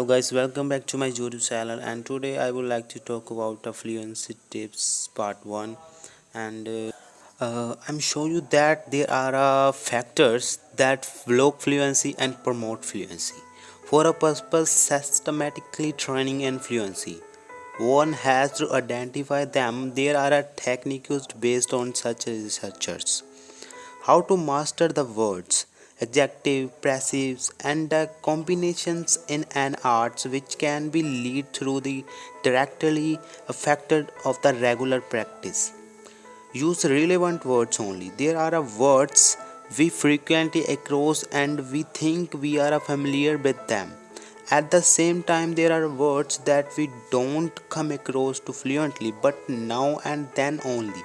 hello guys welcome back to my youtube channel and today i would like to talk about fluency tips part one and uh, uh, i'm showing you that there are uh, factors that block fluency and promote fluency. For a purpose systematically training and fluency. One has to identify them. There are a technique used based on such researchers. How to master the words adjective, passives, and the combinations in an arts which can be lead through the directly affected of the regular practice. Use relevant words only. There are words we frequently across and we think we are familiar with them. At the same time, there are words that we don't come across too fluently, but now and then only.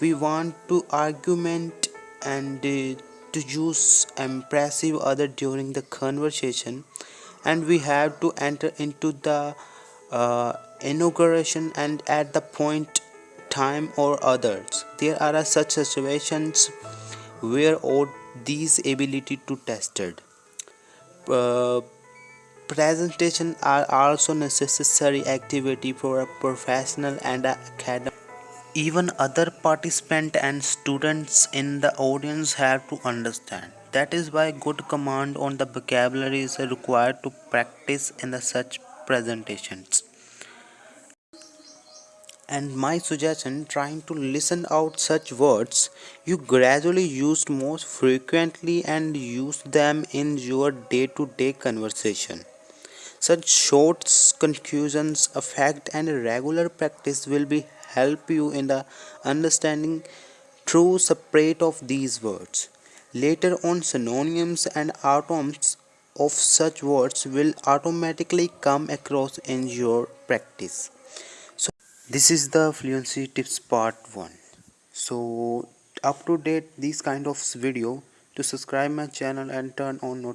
We want to argument and uh, to use impressive other during the conversation and we have to enter into the uh, inauguration and at the point time or others. There are such situations where all these ability to tested. Uh, presentation are also necessary activity for a professional and academic even other participants and students in the audience have to understand. That is why good command on the vocabulary is required to practice in the such presentations. And my suggestion trying to listen out such words you gradually use most frequently and use them in your day-to-day -day conversation. Such short conclusions, effect and regular practice will be help you in the understanding true separate of these words. Later on synonyms and atoms of such words will automatically come across in your practice. So this is the fluency tips part 1. So up to date this kind of video to subscribe my channel and turn on notifications